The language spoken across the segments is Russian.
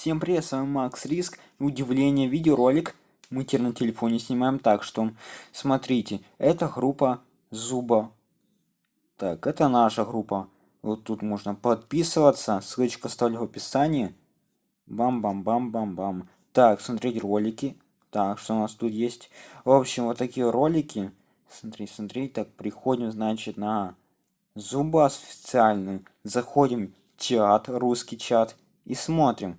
Всем привет, с вами Макс Риск. Удивление, видеоролик. Мы теперь на телефоне снимаем так, что смотрите, это группа Зуба. Так, это наша группа. Вот тут можно подписываться, ссылочка оставлю в описании. Бам-бам-бам-бам-бам. Так, смотреть ролики. Так, что у нас тут есть? В общем, вот такие ролики. Смотри, смотри, так, приходим, значит, на Зуба официальный. Заходим в чат, русский чат и смотрим.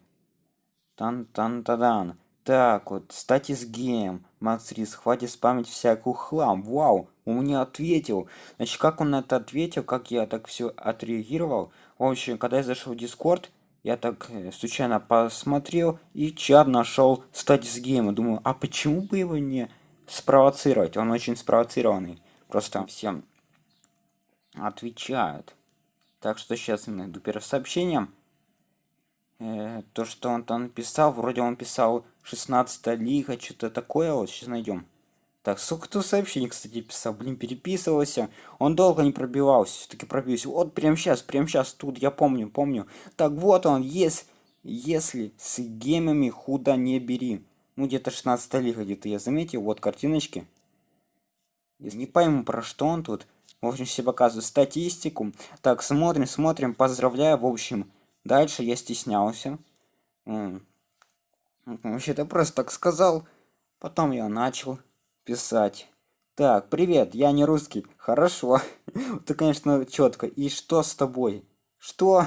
Тан-тан-тадан. Так вот, статис гейм. Макс Рис, хватит спамить всякую хлам. Вау, он мне ответил. Значит, как он это ответил, как я так все отреагировал. В общем, когда я зашел в Дискорд, я так э, случайно посмотрел и чат нашел статис гейма. Думаю, а почему бы его не спровоцировать? Он очень спровоцированный. Просто всем отвечают. Так что сейчас я найду первое сообщение э, то, что он там писал, вроде он писал 16 лига, что-то такое, вот сейчас найдем. Так, сколько кто сообщений, кстати, писал, блин, переписывался. Он долго не пробивался, все-таки пробился. Вот прям сейчас, прям сейчас, тут я помню, помню. Так вот он, есть, если с гемами худо не бери. Ну, где-то 16 лига, где-то я заметил, вот картиночки. Я не пойму, про что он тут. В общем, все показывают статистику. Так, смотрим, смотрим, поздравляю, в общем. Дальше я стеснялся. Вообще-то просто так сказал. Потом я начал писать. Так, привет, я не русский. Хорошо. Ты, конечно, четко. И что с тобой? Что?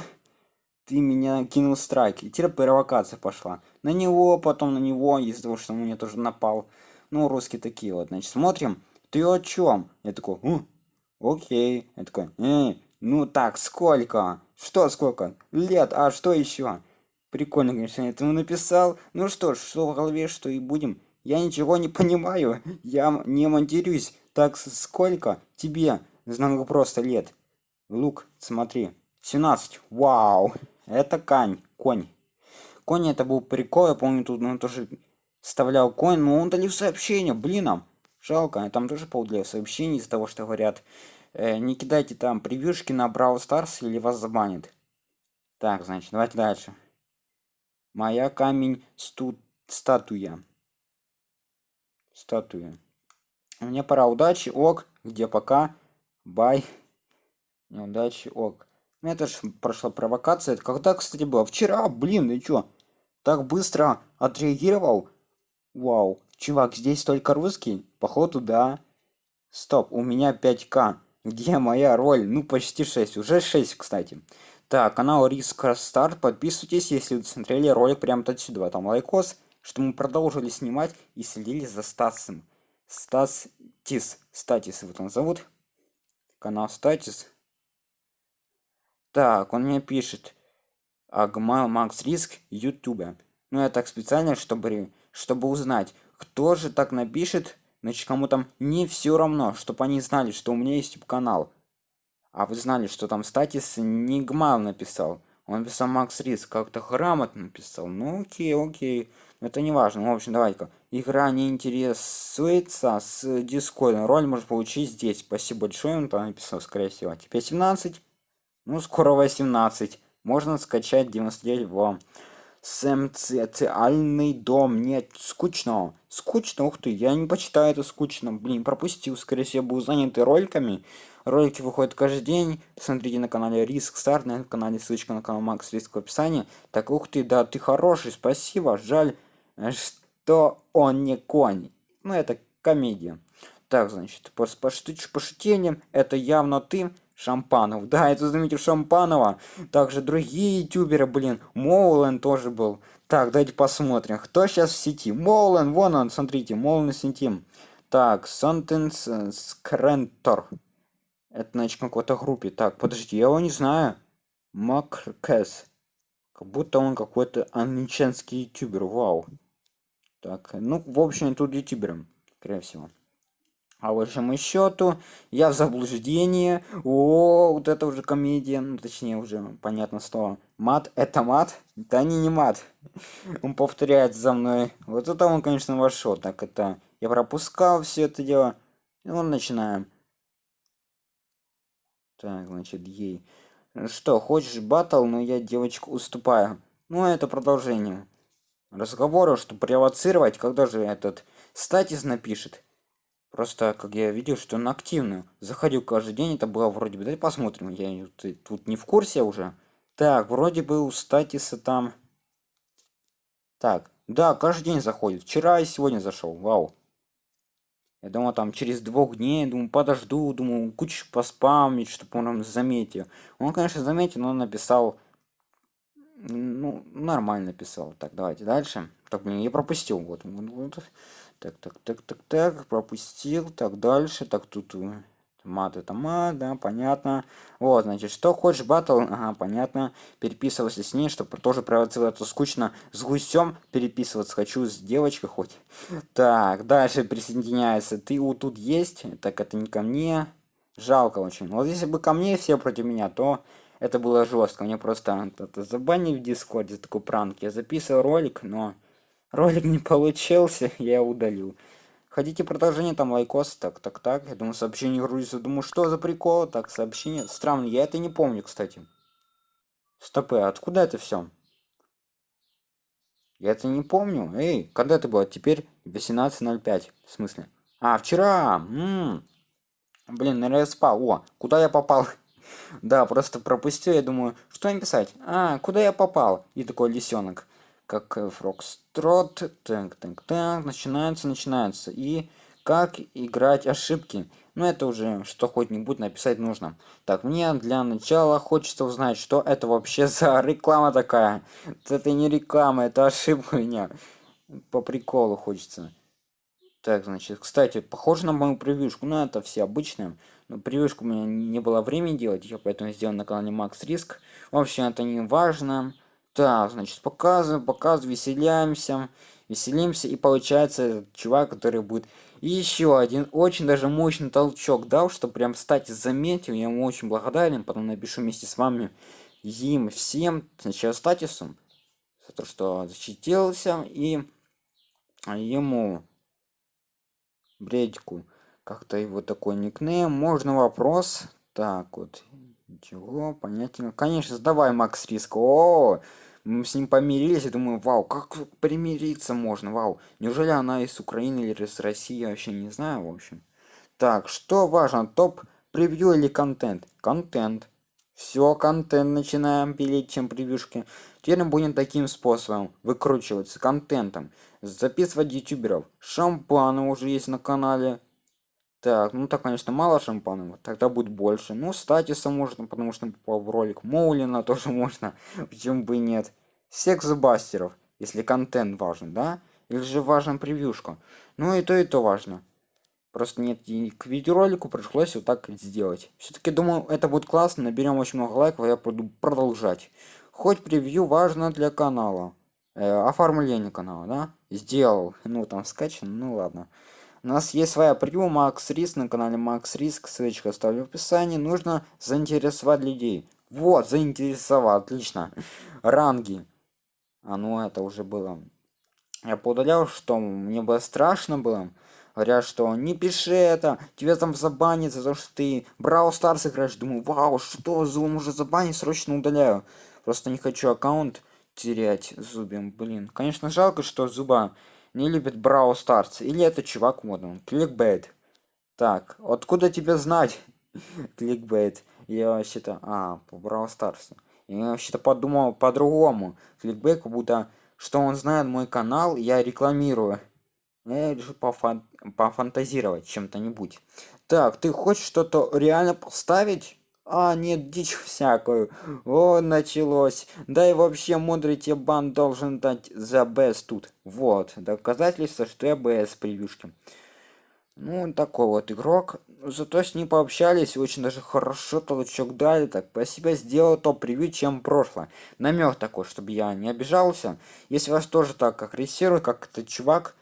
Ты меня кинул страйк. И теперь провокация пошла. На него, потом на него, из-за того, что он мне тоже напал. Ну, русские такие вот. Значит, смотрим. Ты о чем? Я такой, окей. Я такой, э, ну так, сколько? Что сколько? Лет, а что еще? Прикольно, конечно, я этому написал. Ну что ж, что в голове, что и будем. Я ничего не понимаю. Я не монтируюсь. Так сколько тебе? Знаю просто лет. Лук, смотри. 17. Вау. Это кань. Конь. Конь это был прикол. Я помню, тут он тоже вставлял конь, но он удалил сообщение. Блин, нам. Жалко. Я там тоже поудалил сообщение из-за того, что говорят не кидайте там превьюшки на Brawl Stars или вас забанит. Так, значит, давайте дальше. Моя камень сту статуя. Статуя. Мне пора удачи, ок. Где пока? Бай. Неудачи, ок. Ну, это же прошла провокация. Это когда, кстати, было? Вчера, блин, и чё? Так быстро отреагировал? Вау. Чувак, здесь только русский? Походу, да. Стоп, у меня 5к. Где моя роль? Ну, почти 6. Уже 6, кстати. Так, канал Риска Старт. Подписывайтесь, если вы смотрели ролик прямо отсюда. Там лайкос, что мы продолжили снимать и следили за Стасом. Стас Тис. Статис вот он зовут. Канал Статис. Так, он мне пишет. Агмал Макс Риск Ютубе. Ну, я так специально, чтобы, чтобы узнать, кто же так напишет Значит, кому там не все равно, чтобы они знали, что у меня есть канал. А вы знали, что там статис не Гмал написал. Он написал Макс Рис, как-то грамотно написал. Ну окей, окей. Это не важно. В общем, давайте-ка. Игра не интересуется с дискордом. Роль может получить здесь. Спасибо большое. Он там написал, скорее всего. Теперь 17. Ну, скоро 18. Можно скачать 99 в социальный дом. Нет, скучно. Скучно, ух ты, я не почитаю это скучно. Блин, пропустил, скорее всего, был занят роликами. Ролики выходят каждый день. Смотрите на канале Риск Старт, на канале ссылочка на канал Макс Риск в описании. Так, ух ты, да, ты хороший, спасибо. Жаль, что он не конь. Ну, это комедия. Так, значит, по, по, по шутениям, это явно ты. Шампанов. Да, это заметил Шампанова. Также другие ютуберы, блин. Моулен тоже был. Так, давайте посмотрим, кто сейчас в сети. Моулен, вон он, смотрите, Моулен в. Так, Сантенс Скрентор. Это, значит, какой-то группе. Так, подождите, я его не знаю. Макркес. Как будто он какой-то англичанский ютубер, вау. Так, ну, в общем, тут ютубером, скорее всего а большому счету я в заблуждении. О вот это уже комедия. Ну точнее уже понятно что мат это мат. Да не не мат. Он повторяет за мной. Вот это он конечно вошел. Так это я пропускал все это дело. И ну, начинаем. Так значит ей. Что хочешь батл но я девочку уступаю. Ну, это продолжение разговора, чтобы провоцировать, когда же этот статис напишет. Просто, как я видел, что он активно заходил каждый день, это было вроде бы, давай посмотрим, я тут не в курсе уже. Так, вроде бы у статиса там... Так, да, каждый день заходит. Вчера и сегодня зашел, вау. Я думал, там через двух дней, думаю, подожду, думаю, кучу поспамить, чтобы он заметил. Он, конечно, заметил, но написал ну, нормально писал. Так, давайте дальше. Так, блин, я пропустил. Вот, вот. Так, так, так, так, так, пропустил. Так, дальше. Так, тут э, мат это мат, да, понятно. Вот, значит, что хочешь батл, ага, понятно. Переписывался с ней, чтобы тоже провоцировать, это скучно. С гусем переписываться хочу, с девочкой хоть. Так, дальше присоединяется. Ты вот тут есть, так это не ко мне. Жалко очень. Вот если бы ко мне все против меня, то это было жестко. Мне просто это забанили в Дискорде такой пранк. Я записывал ролик, но ролик не получился, я удалил. Хотите продолжение, там лайкос, так, так, так. Я думаю, сообщение грузится. Думаю, что за прикол? Так, сообщение. Странно, я это не помню, кстати. Стопы, откуда это все? Я это не помню. Эй, когда это было? Теперь 18.05. В смысле? А, вчера! М -м. Блин, наверное, спал. О, куда я попал? Да, просто пропустил, я думаю, что написать? А, куда я попал? И такой лисенок, как Фрокстрот, так, так, так, начинается, начинается. И как играть ошибки. Ну, это уже что хоть-нибудь написать нужно. Так, мне для начала хочется узнать, что это вообще за реклама такая. Это не реклама, это ошибка у меня. По приколу хочется. Так, значит, кстати, похоже на мою превьюшку, но это все обычные. Но привычку у меня не было времени делать, я поэтому сделал на канале Макс Риск. В общем, это не важно. Так, значит, показываем, показываем, веселяемся, веселимся, и получается чувак, который будет еще один очень даже мощный толчок дал, что прям, кстати, заметил, я ему очень благодарен, потом напишу вместе с вами им всем, сначала статусом, за то, что защитился, и ему бредику как-то его такой никнейм можно вопрос? Так вот ничего понятно конечно давай макс риск. О мы с ним помирились и думаю вау как примириться можно? Вау неужели она из украины или из россии? Я вообще не знаю в общем так что важно топ превью или контент? Контент. Все контент начинаем пилить чем превьюшки. Теперь мы будем таким способом выкручиваться контентом. Записывать ютуберов. Шампаны уже есть на канале так, ну так, конечно, мало шампанов, тогда будет больше. Ну, статиса можно, потому что попал в ролик. Моулина тоже можно, почему бы и нет. Секс-бастеров, если контент важен, да? Или же важна превьюшка. Ну и то, и то важно. Просто нет, и к видеоролику пришлось вот так сделать. Все-таки думаю, это будет классно, наберем очень много лайков, я буду продолжать. Хоть превью важно для канала. Э, оформление канала, да? Сделал. Ну, там скачан, ну ладно. У нас есть своя превью Макс Риск на канале Макс Риск, ссылочку оставлю в описании. Нужно заинтересовать людей. Вот, заинтересовал, отлично. Ранги. А ну это уже было. Я поудалял, что мне было страшно было. Говорят, что не пиши это, тебя там забанят за то, что ты Брау Старс играешь. Думаю, вау, что, Зум уже забанит, срочно удаляю. Просто не хочу аккаунт терять зубем, блин. Конечно, жалко, что зуба не любит Брау Старс. Или это чувак модный. Кликбейт. Так, откуда тебе знать? Кликбейт. Я вообще-то... А, по Брау Старсу. Я вообще-то подумал по-другому. Кликбейт, как будто... Что он знает мой канал, я рекламирую. Я решил пофан пофантазировать чем-то нибудь. Так, ты хочешь что-то реально поставить? А, нет, дичь всякую. О, началось. Да и вообще, мудрый тебе бан должен дать за БС тут. Вот, доказательство, что я БС превьюшки. Ну, такой вот игрок. Зато с ним пообщались, очень даже хорошо толчок дали. Так, спасибо, сделал то превью, чем прошлое. Намек такой, чтобы я не обижался. Если вас тоже так агрессирует, как этот чувак,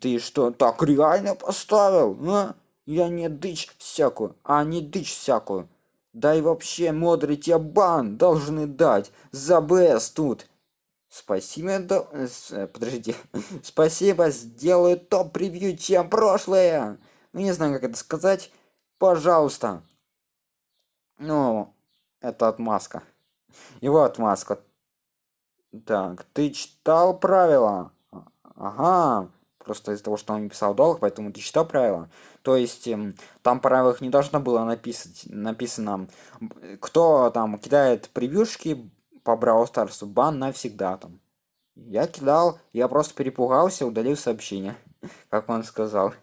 ты что, так реально поставил? А? Я не дичь всякую, а не дичь всякую. Да и вообще, мудрый тебе бан должны дать за БС тут. Спасибо, до... Э, подождите. Спасибо, сделаю топ-превью, чем прошлое. Ну, не знаю, как это сказать. Пожалуйста. Ну, это отмазка. Вот отмазка. Так, ты читал правила? Ага, просто из-за того, что он не писал долг, поэтому ты читал правила. То есть эм, там правилах не должно было написать, написано, кто там кидает превьюшки по Brawl Stars, бан навсегда там. Я кидал, я просто перепугался, удалил сообщение, как он сказал.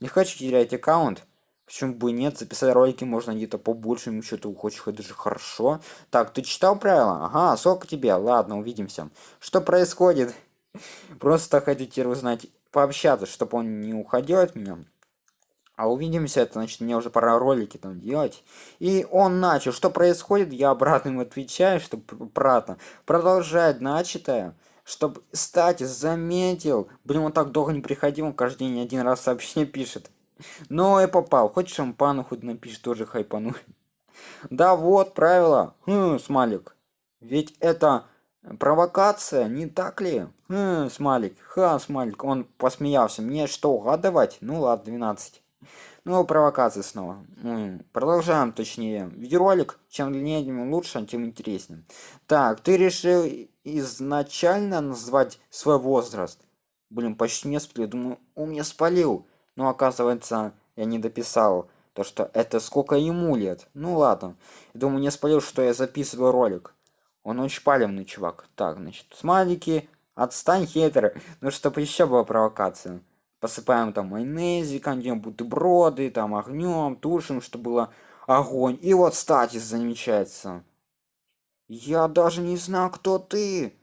Не хочу терять аккаунт. Почему бы и нет? Записать ролики можно где-то по большему счету хочешь хоть даже хорошо. Так, ты читал правила? Ага, сколько тебе? Ладно, увидимся. Что происходит? Просто теперь узнать, пообщаться, чтобы он не уходил от меня. А увидимся, это значит, мне уже пора ролики там делать. И он начал. Что происходит? Я обратно ему отвечаю, чтобы обратно продолжать начатое. Чтобы, кстати, заметил. Блин, он так долго не приходил, он каждый день один раз сообщение пишет. Ну и попал. Хоть шампану хоть напишет, тоже хайпану. Да вот, правило. Хм, смайлик. Ведь это провокация, не так ли? Хм, смайлик. Ха, смайлик. Он посмеялся. Мне что, угадывать? Ну ладно, 12. Ну, провокация снова. М, Продолжаем, точнее. Видеоролик, чем длиннее, тем лучше, тем интереснее. Так, ты решил изначально назвать свой возраст? Блин, почти не спалил. Думаю, он меня спалил. Но оказывается, я не дописал. То, что это сколько ему лет. Ну ладно. Думаю, не спалил, что я записываю ролик. Он очень палевный чувак. Так, значит, смайлики. Отстань, хейтер. Ну, чтобы еще была провокация посыпаем там майонезиком, делаем бутерброды, там огнем, тушим, чтобы было огонь. И вот статис замечается. Я даже не знал, кто ты.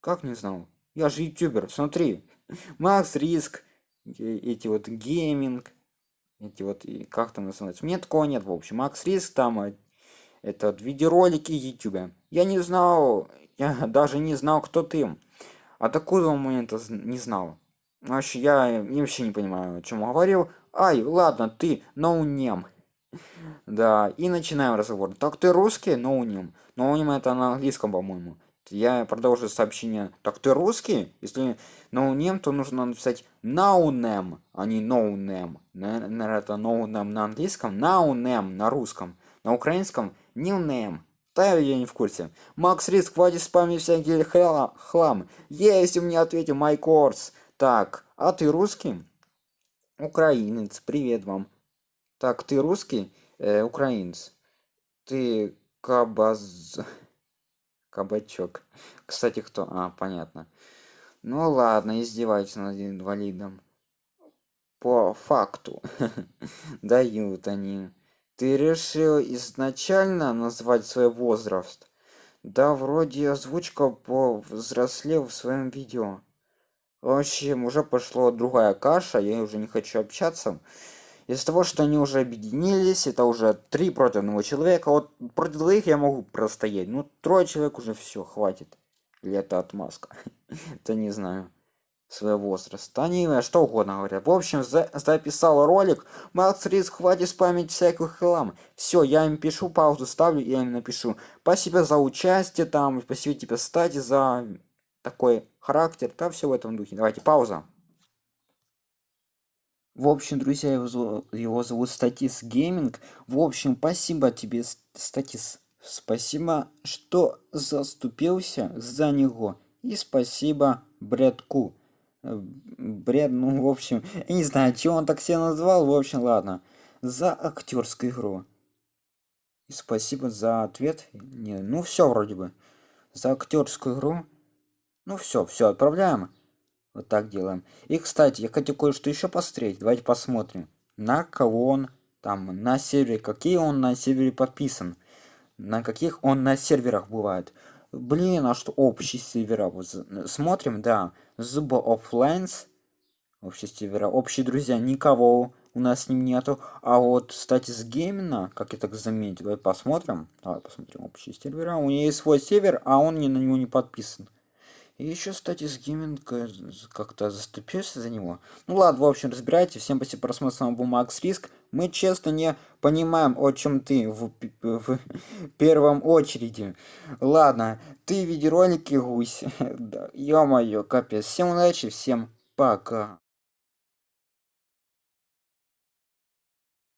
Как не знал? Я же ютубер, смотри. Макс Риск, э- эти вот гейминг, эти вот, и как там называется? Мне такого нет, в общем. Макс Риск там, э, это вот видеоролики ютубе. Я не знал, я даже не знал, кто ты. А до какого момента не знал? Вообще, я э, вообще не понимаю, о чем он говорил. Ай, ладно, ты ноунем. Да, и начинаем разговор. Так ты русский? Ноунем. Ноунем это на английском, по-моему. Я продолжу сообщение. Так ты русский? Если ноунем, то нужно написать наунем, а не ноунем. Наверное, это ноунем на английском, наунем на русском. На украинском нилнем. Да, я не в курсе. Макс Риск, хватит спамить всякий хла- хлам. Есть у меня ответил Майкорс. Так, а ты русский? Украинец, привет вам. Так, ты русский? Э, украинец. Ты кабаз... Кабачок. Кстати, кто? А, понятно. Ну ладно, издевайтесь над инвалидом. По факту. Дают они. Ты решил изначально назвать свой возраст? Да, вроде озвучка повзрослел в своем видео. В общем, уже пошло другая каша, я уже не хочу общаться. Из-за того, что они уже объединились, это уже три против одного человека. Вот против двоих я могу простоять. Ну, трое человек уже все, хватит. Или это отмазка. Это не знаю. Своего возраста. Они э, что угодно говорят. В общем, за- записал ролик. Макс Риск, хватит спамить всякую хлам. Все, я им пишу, паузу ставлю, я им напишу. Спасибо за участие там, спасибо тебе, кстати, за такой характер. Да, все в этом духе. Давайте, пауза. В общем, друзья, его, его зовут Статис Гейминг. В общем, спасибо тебе, Статис. Спасибо, что заступился за него. И спасибо Бредку. Бред, ну, в общем, я не знаю, чего он так себя назвал. В общем, ладно. За актерскую игру. И спасибо за ответ. Не, ну, все вроде бы. За актерскую игру. Ну, все, все, отправляем. Вот так делаем. И, кстати, я хотел кое-что еще посмотреть. Давайте посмотрим. На кого он там, на сервере, какие он на сервере подписан. На каких он на серверах бывает. Блин, а что общие сервера? Вот смотрим, да. Зуба Offlines. Общие сервера. Общие друзья, никого у нас с ним нету. А вот, кстати, с Геймина, как я так заметил, давай посмотрим. Давай посмотрим общие сервера. У него есть свой сервер, а он не на него не подписан. И еще, кстати, с гейминг з- как-то заступился за него. Ну ладно, в общем, разбирайте. Всем спасибо за просмотр, с вами был Макс Риск. Мы честно не понимаем, о чем ты в, в первом очереди. Ладно, ты видеоролики гусь. Да, Ё-моё, капец. Всем удачи, всем пока.